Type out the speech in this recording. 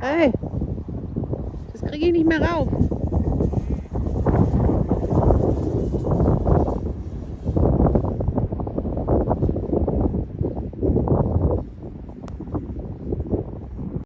Hey, das kriege ich nicht mehr rauf.